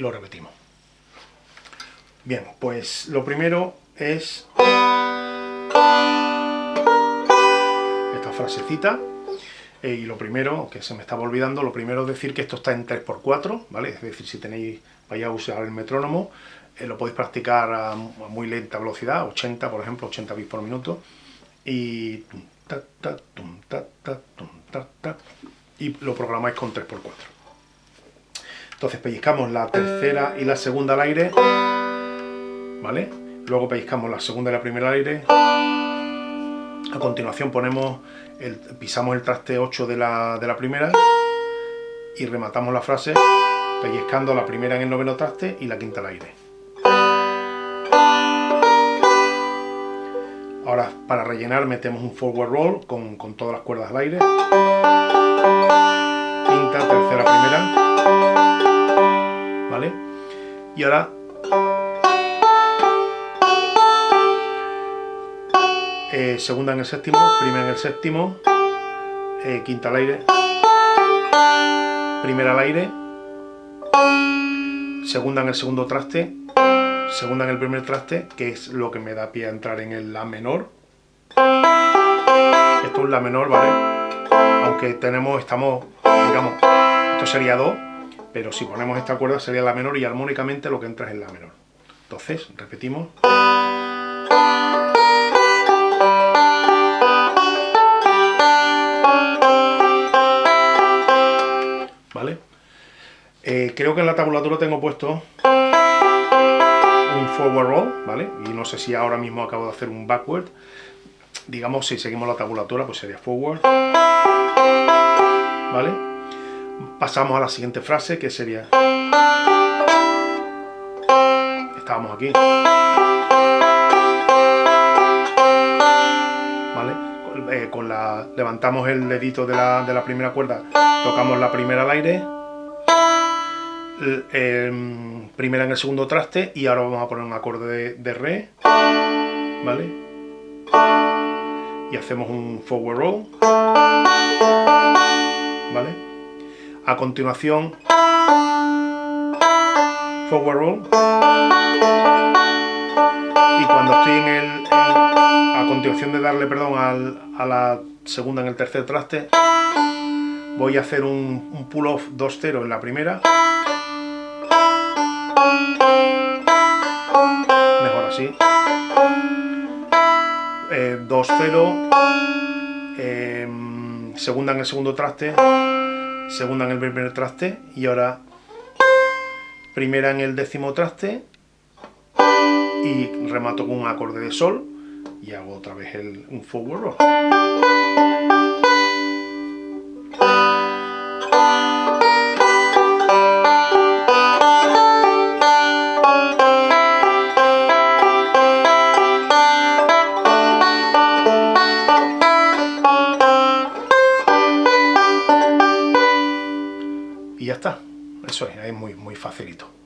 lo repetimos. Bien, pues lo primero es esta frasecita. Eh, y lo primero, que se me estaba olvidando, lo primero es decir que esto está en 3x4, ¿vale? Es decir, si tenéis, vais a usar el metrónomo, eh, lo podéis practicar a, muy lenta velocidad, 80, por ejemplo, 80 bits por minuto, y... y lo programáis con 3x4. Entonces pellizcamos la tercera y la segunda al aire, ¿vale? Luego pellizcamos la segunda y la primera al aire. A continuación ponemos pisamos el traste 8 de la, de la primera y rematamos la frase pellizcando la primera en el noveno traste y la quinta al aire. Ahora para rellenar metemos un forward roll con, con todas las cuerdas al aire. Y ahora eh, segunda en el séptimo, primera en el séptimo, eh, quinta al aire, primera al aire, segunda en el segundo traste, segunda en el primer traste, que es lo que me da pie a entrar en el La menor. Esto es La menor, ¿vale? Aunque tenemos, estamos, digamos, esto sería Do, pero si ponemos esta cuerda sería La menor y armónicamente lo que entra es el La menor. Entonces, repetimos. ¿Vale? Eh, creo que en la tabulatura tengo puesto un forward roll, ¿vale? Y no sé si ahora mismo acabo de hacer un backward. Digamos, si seguimos la tabulatura, pues sería forward. Pasamos a la siguiente frase, que sería... Estábamos aquí. ¿Vale? Eh, con la, levantamos el dedito de la, de la primera cuerda, tocamos la primera al aire, Em, primera en el segundo traste y ahora vamos a poner un acorde de, re, ¿vale? Y hacemos un forward roll. A continuación, forward roll. Y cuando estoy en el... a continuación de darle, perdón, a la segunda en el tercer traste, voy a hacer un, pull-off 2-0 en la primera Mejor así. 2-0. Eh, em, segunda en el segundo traste. Segunda en el primer traste. Y ahora primera en el décimo traste. Y remato con un acorde de sol. Y hago otra vez el, un forward roll. Eso es, es muy, muy facilito.